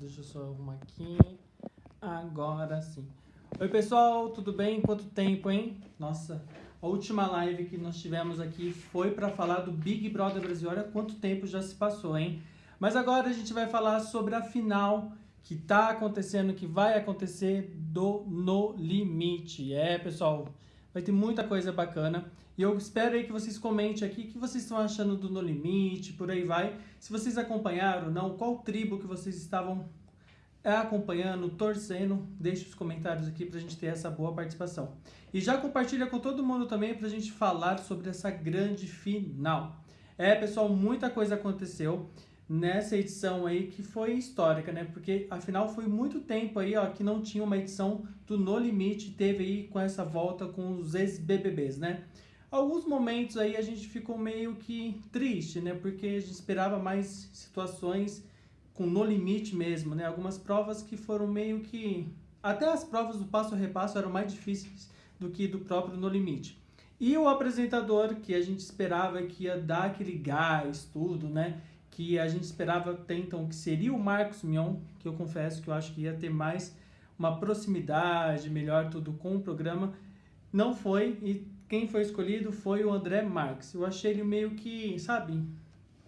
Deixa eu só arrumar aqui. Agora sim. Oi, pessoal, tudo bem? Quanto tempo, hein? Nossa, a última live que nós tivemos aqui foi para falar do Big Brother Brasil. Olha quanto tempo já se passou, hein? Mas agora a gente vai falar sobre a final que tá acontecendo, que vai acontecer do No Limite. É, pessoal, vai ter muita coisa bacana. E eu espero aí que vocês comentem aqui o que vocês estão achando do No Limite, por aí vai. Se vocês acompanharam ou não, qual tribo que vocês estavam é, acompanhando, torcendo, deixe os comentários aqui para a gente ter essa boa participação. E já compartilha com todo mundo também para a gente falar sobre essa grande final. É, pessoal, muita coisa aconteceu nessa edição aí que foi histórica, né? Porque afinal foi muito tempo aí, ó, que não tinha uma edição do No Limite, teve aí com essa volta com os ex-BBBs, né? Alguns momentos aí a gente ficou meio que triste, né? Porque a gente esperava mais situações com no limite mesmo, né? Algumas provas que foram meio que... Até as provas do passo a repasso eram mais difíceis do que do próprio no limite. E o apresentador, que a gente esperava que ia dar aquele gás, tudo, né? Que a gente esperava até então que seria o Marcos Mion, que eu confesso que eu acho que ia ter mais uma proximidade, melhor tudo com o programa. Não foi, e quem foi escolhido foi o André Marques. Eu achei ele meio que, sabe,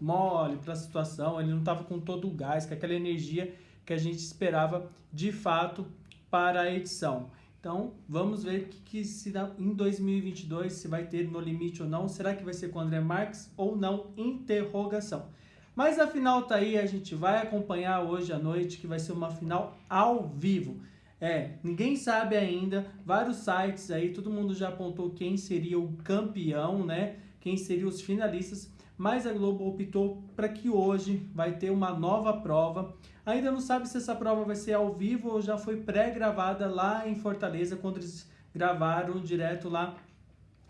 mole para a situação, ele não estava com todo o gás, com aquela energia que a gente esperava de fato para a edição. Então, vamos ver que, que se dá, em 2022 se vai ter no limite ou não. Será que vai ser com o André Marques ou não? Interrogação. Mas a final tá aí, a gente vai acompanhar hoje à noite, que vai ser uma final ao vivo. É, ninguém sabe ainda, vários sites aí, todo mundo já apontou quem seria o campeão, né? Quem seriam os finalistas, mas a Globo optou para que hoje vai ter uma nova prova. Ainda não sabe se essa prova vai ser ao vivo ou já foi pré-gravada lá em Fortaleza, quando eles gravaram direto lá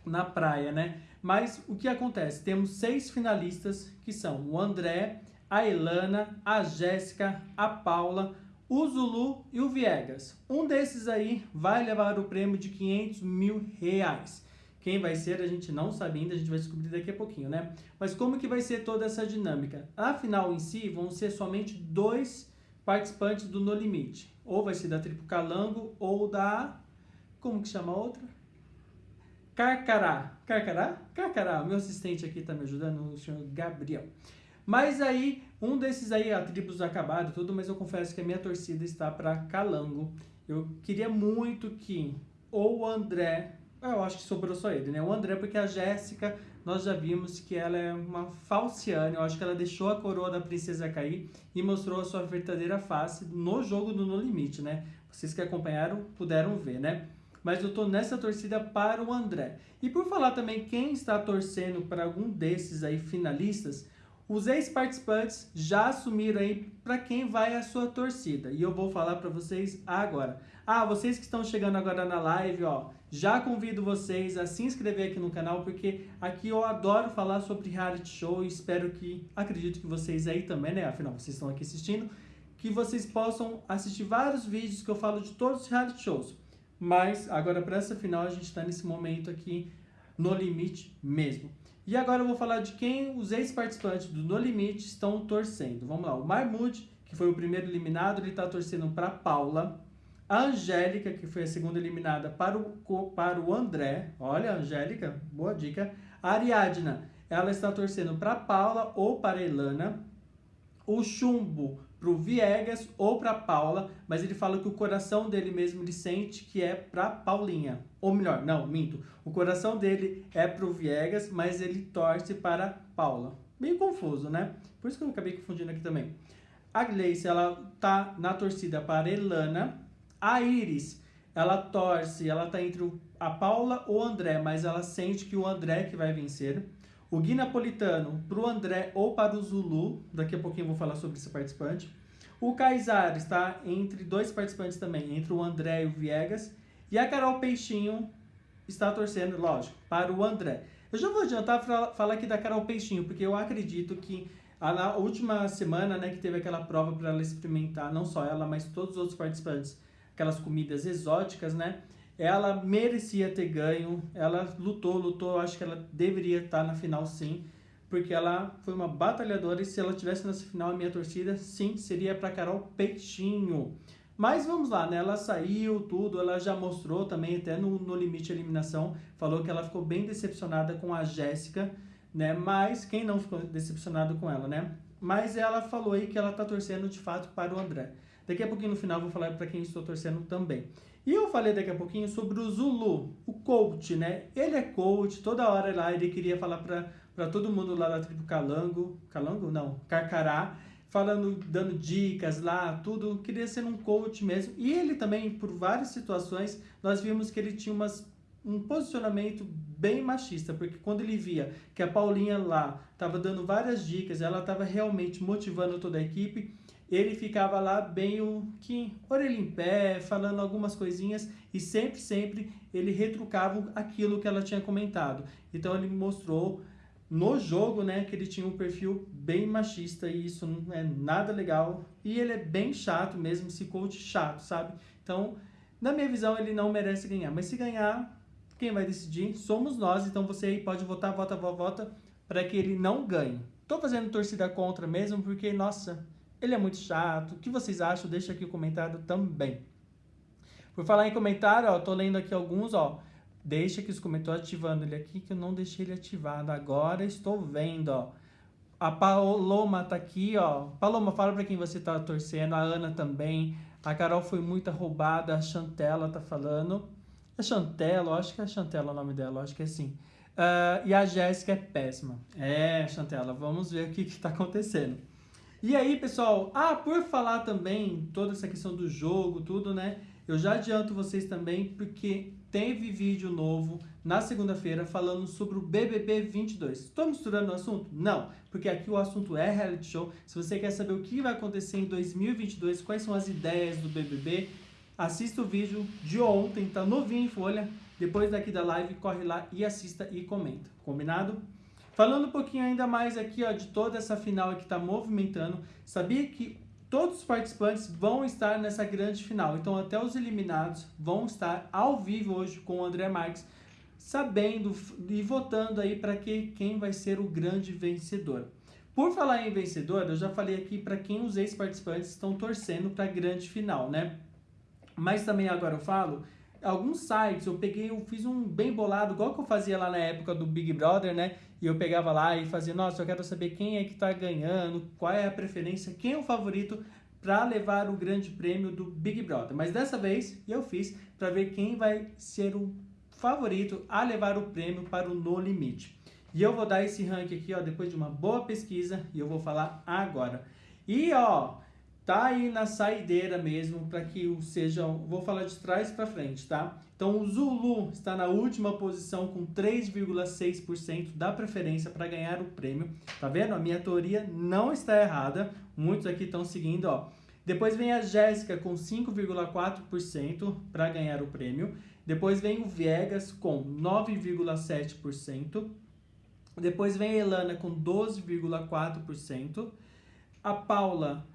na praia, né? Mas o que acontece? Temos seis finalistas, que são o André, a Elana, a Jéssica, a Paula, o Zulu e o Viegas. Um desses aí vai levar o prêmio de 500 mil reais. Quem vai ser a gente não sabe ainda, a gente vai descobrir daqui a pouquinho, né? Mas como que vai ser toda essa dinâmica? A final em si vão ser somente dois participantes do No Limite. Ou vai ser da Tripo Calango ou da... Como que chama a outra? Carcará. Carcará? Carcará. Meu assistente aqui tá me ajudando, o senhor Gabriel. Mas aí, um desses aí, a tribos acabaram tudo, mas eu confesso que a minha torcida está para Calango. Eu queria muito que ou o André, eu acho que sobrou só ele, né? O André, porque a Jéssica, nós já vimos que ela é uma falciane, eu acho que ela deixou a coroa da princesa cair e mostrou a sua verdadeira face no jogo do No Limite, né? Vocês que acompanharam puderam ver, né? Mas eu tô nessa torcida para o André. E por falar também quem está torcendo para algum desses aí finalistas, os ex-participantes já assumiram aí para quem vai a sua torcida. E eu vou falar para vocês agora. Ah, vocês que estão chegando agora na live, ó, já convido vocês a se inscrever aqui no canal, porque aqui eu adoro falar sobre reality show e espero que, acredito que vocês aí também, né, afinal, vocês estão aqui assistindo, que vocês possam assistir vários vídeos que eu falo de todos os reality shows. Mas agora para essa final a gente está nesse momento aqui no limite mesmo. E agora eu vou falar de quem os ex-participantes do No Limite estão torcendo. Vamos lá, o Marmude, que foi o primeiro eliminado, ele está torcendo para Paula. A Angélica, que foi a segunda eliminada, para o, para o André. Olha, Angélica, boa dica. A Ariadna, ela está torcendo para Paula ou para Elana. O Chumbo para o Viegas ou para Paula, mas ele fala que o coração dele mesmo ele sente que é para Paulinha. Ou melhor, não, minto. O coração dele é para o Viegas, mas ele torce para Paula. Meio confuso, né? Por isso que eu acabei confundindo aqui também. A Gleice, ela tá na torcida para Elana. A Iris, ela torce, ela tá entre a Paula ou o André, mas ela sente que o André que vai vencer o Gui Napolitano para o André ou para o Zulu, daqui a pouquinho eu vou falar sobre esse participante. O Kaysar está entre dois participantes também, entre o André e o Viegas. E a Carol Peixinho está torcendo, lógico, para o André. Eu já vou adiantar falar aqui da Carol Peixinho, porque eu acredito que na última semana, né, que teve aquela prova para ela experimentar, não só ela, mas todos os outros participantes, aquelas comidas exóticas, né? Ela merecia ter ganho, ela lutou, lutou, acho que ela deveria estar na final sim, porque ela foi uma batalhadora e se ela tivesse nessa final a minha torcida, sim, seria para Carol Peixinho. Mas vamos lá, né? Ela saiu, tudo, ela já mostrou também, até no, no limite eliminação, falou que ela ficou bem decepcionada com a Jéssica, né? Mas quem não ficou decepcionado com ela, né? Mas ela falou aí que ela tá torcendo de fato para o André. Daqui a pouquinho no final vou falar para quem estou torcendo também. E eu falei daqui a pouquinho sobre o Zulu, o coach, né? Ele é coach, toda hora lá ele queria falar para para todo mundo lá da tribo Calango, Calango não, Carcará, falando, dando dicas lá, tudo, queria ser um coach mesmo. E ele também, por várias situações, nós vimos que ele tinha umas, um posicionamento bem machista, porque quando ele via que a Paulinha lá estava dando várias dicas, ela estava realmente motivando toda a equipe, ele ficava lá bem o que orelha em pé, falando algumas coisinhas e sempre, sempre ele retrucava aquilo que ela tinha comentado. Então ele mostrou no jogo, né, que ele tinha um perfil bem machista e isso não é nada legal. E ele é bem chato mesmo, esse coach chato, sabe? Então, na minha visão, ele não merece ganhar. Mas se ganhar, quem vai decidir somos nós. Então você aí pode votar, vota, vota, vota, para que ele não ganhe. Tô fazendo torcida contra mesmo, porque, nossa, ele é muito chato. O que vocês acham? Deixa aqui o comentário também. Por falar em comentário, ó, tô lendo aqui alguns, ó. Deixa que os comentários ativando ele aqui, que eu não deixei ele ativado. Agora estou vendo, ó. A Paloma tá aqui, ó. Paloma, fala pra quem você tá torcendo. A Ana também. A Carol foi muito roubada. A Chantela tá falando. A Chantela, acho que é a Chantela o nome dela, acho que é assim. Uh, e a Jéssica é péssima. É, Chantela, vamos ver o que que tá acontecendo. E aí, pessoal, ah, por falar também toda essa questão do jogo, tudo, né? Eu já adianto vocês também, porque teve vídeo novo na segunda-feira falando sobre o BBB 22. Estou misturando o assunto? Não, porque aqui o assunto é reality show. Se você quer saber o que vai acontecer em 2022, quais são as ideias do BBB, assista o vídeo de ontem, tá novinho em folha. Depois daqui da live, corre lá e assista e comenta. Combinado? Falando um pouquinho ainda mais aqui ó, de toda essa final que está movimentando, sabia que Todos os participantes vão estar nessa grande final, então até os eliminados vão estar ao vivo hoje com o André Marques, sabendo e votando aí para que quem vai ser o grande vencedor. Por falar em vencedor, eu já falei aqui para quem os ex-participantes estão torcendo para a grande final, né? Mas também agora eu falo alguns sites, eu peguei, eu fiz um bem bolado, igual que eu fazia lá na época do Big Brother, né? E eu pegava lá e fazia, nossa, eu quero saber quem é que tá ganhando, qual é a preferência, quem é o favorito para levar o grande prêmio do Big Brother. Mas dessa vez eu fiz para ver quem vai ser o favorito a levar o prêmio para o No Limite. E eu vou dar esse ranking aqui, ó, depois de uma boa pesquisa, e eu vou falar agora. E, ó, tá aí na saideira mesmo para que sejam, vou falar de trás para frente, tá? Então o Zulu está na última posição com 3,6% da preferência para ganhar o prêmio. Tá vendo? A minha teoria não está errada. Muitos aqui estão seguindo, ó. Depois vem a Jéssica com 5,4% para ganhar o prêmio. Depois vem o Viegas com 9,7%. Depois vem a Elana com 12,4%. A Paula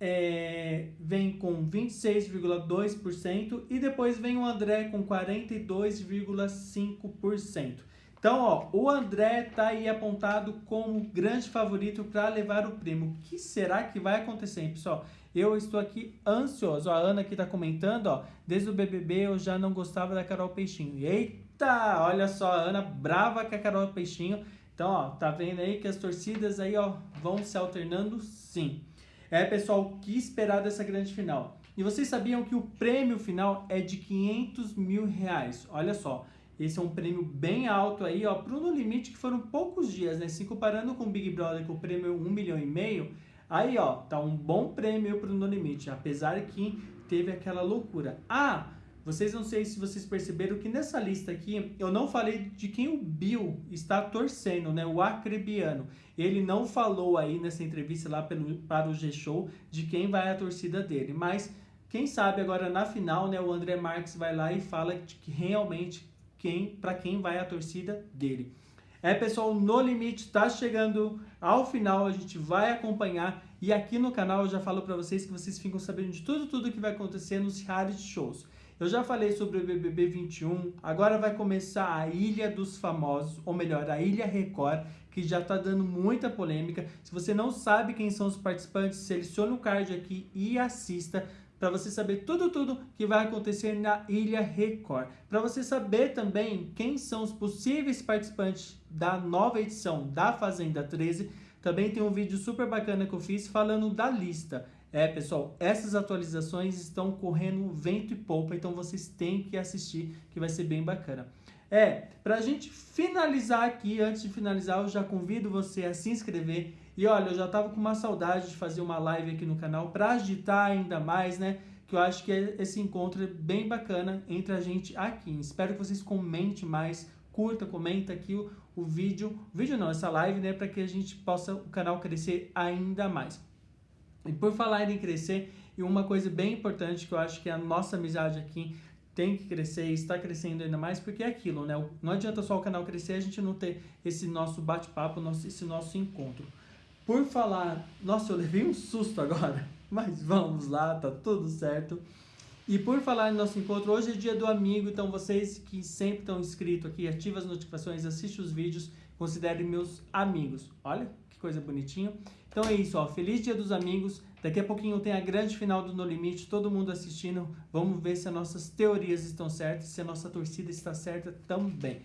é, vem com 26,2% e depois vem o André com 42,5%. Então, ó, o André tá aí apontado como grande favorito para levar o prêmio. O que será que vai acontecer, hein, pessoal? Eu estou aqui ansioso. A Ana aqui tá comentando, ó, desde o BBB eu já não gostava da Carol Peixinho. Eita, olha só, a Ana brava com a Carol Peixinho. Então, ó, tá vendo aí que as torcidas aí, ó, vão se alternando? Sim. É, pessoal, que esperar dessa grande final? E vocês sabiam que o prêmio final é de 500 mil reais? Olha só, esse é um prêmio bem alto aí, ó, pro No Limite, que foram poucos dias, né? Se comparando com o Big Brother, que o prêmio é 1 milhão e meio, aí, ó, tá um bom prêmio pro No Limite, apesar que teve aquela loucura. Ah, vocês não sei se vocês perceberam que nessa lista aqui eu não falei de quem o Bill está torcendo, né? O acrebiano. Ele não falou aí nessa entrevista lá pelo, para o G-Show de quem vai a torcida dele. Mas quem sabe agora na final, né? O André Marques vai lá e fala de que realmente quem para quem vai a torcida dele. É, pessoal, No Limite está chegando ao final, a gente vai acompanhar e aqui no canal eu já falo para vocês que vocês ficam sabendo de tudo, tudo que vai acontecer nos reality shows. Eu já falei sobre o BBB 21, agora vai começar a Ilha dos Famosos, ou melhor, a Ilha Record, que já tá dando muita polêmica. Se você não sabe quem são os participantes, selecione o card aqui e assista para você saber tudo, tudo que vai acontecer na Ilha Record. Para você saber também quem são os possíveis participantes da nova edição da Fazenda 13, também tem um vídeo super bacana que eu fiz falando da lista. É, pessoal, essas atualizações estão correndo vento e polpa, então vocês têm que assistir, que vai ser bem bacana. É, para a gente finalizar aqui, antes de finalizar, eu já convido você a se inscrever. E olha, eu já tava com uma saudade de fazer uma live aqui no canal para agitar ainda mais, né? Que eu acho que esse encontro é bem bacana entre a gente aqui. Espero que vocês comentem mais, curta, comenta aqui o, o vídeo, vídeo não, essa live, né? Para que a gente possa, o canal crescer ainda mais. E por falar em crescer, e uma coisa bem importante que eu acho que a nossa amizade aqui tem que crescer e está crescendo ainda mais, porque é aquilo, né? Não adianta só o canal crescer a gente não ter esse nosso bate-papo, esse nosso encontro. Por falar, nossa, eu levei um susto agora, mas vamos lá, tá tudo certo. E por falar em nosso encontro, hoje é dia do amigo, então vocês que sempre estão inscritos aqui, ativem as notificações, assistem os vídeos, considerem meus amigos. Olha coisa bonitinha. Então é isso, ó, feliz dia dos amigos. Daqui a pouquinho tem a grande final do No Limite, todo mundo assistindo. Vamos ver se as nossas teorias estão certas, se a nossa torcida está certa também.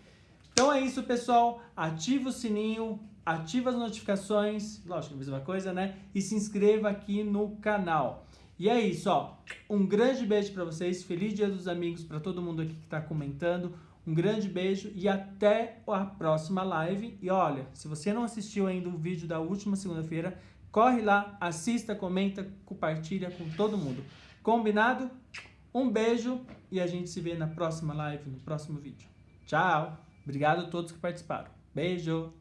Então é isso, pessoal. Ativa o sininho, ativa as notificações, lógico, a mesma coisa, né? E se inscreva aqui no canal. E é isso, ó. Um grande beijo para vocês. Feliz Dia dos Amigos para todo mundo aqui que está comentando. Um grande beijo e até a próxima live. E olha, se você não assistiu ainda o vídeo da última segunda-feira, Corre lá, assista, comenta, compartilha com todo mundo. Combinado? Um beijo e a gente se vê na próxima live, no próximo vídeo. Tchau! Obrigado a todos que participaram. Beijo!